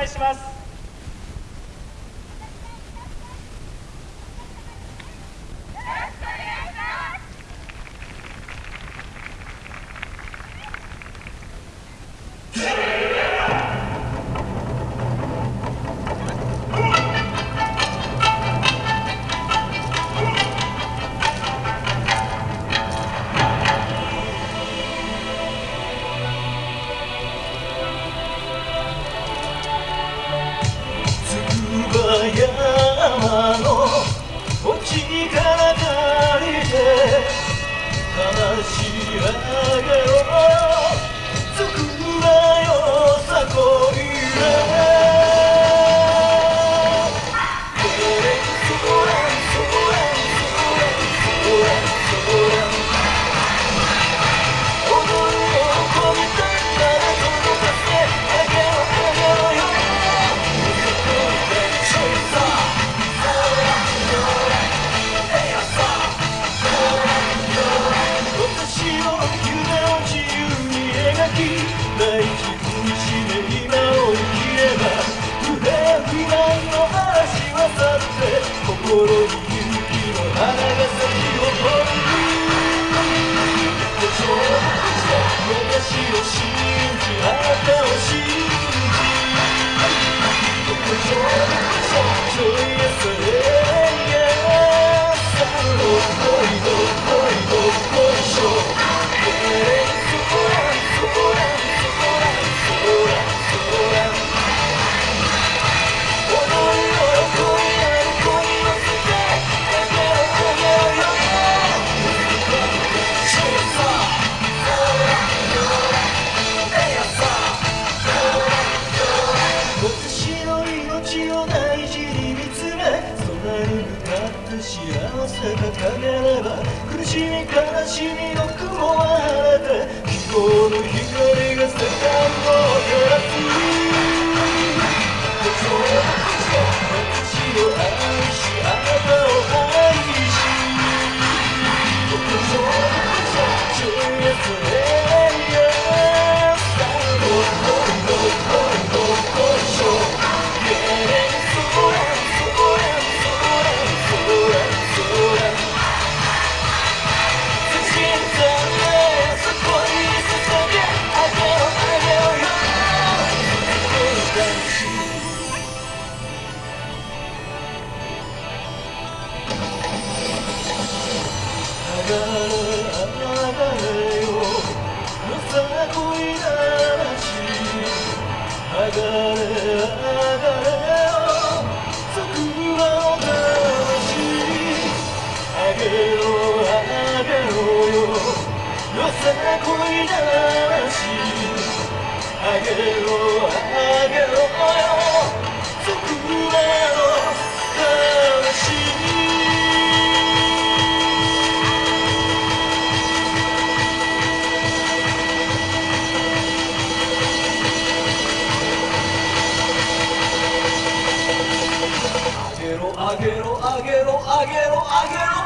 願いします。し幸せが陰れば苦しみ悲しみの雲は晴れて希望の光が世界をいだしあげろあげろよ桜のあげろあげろあげろあげろ。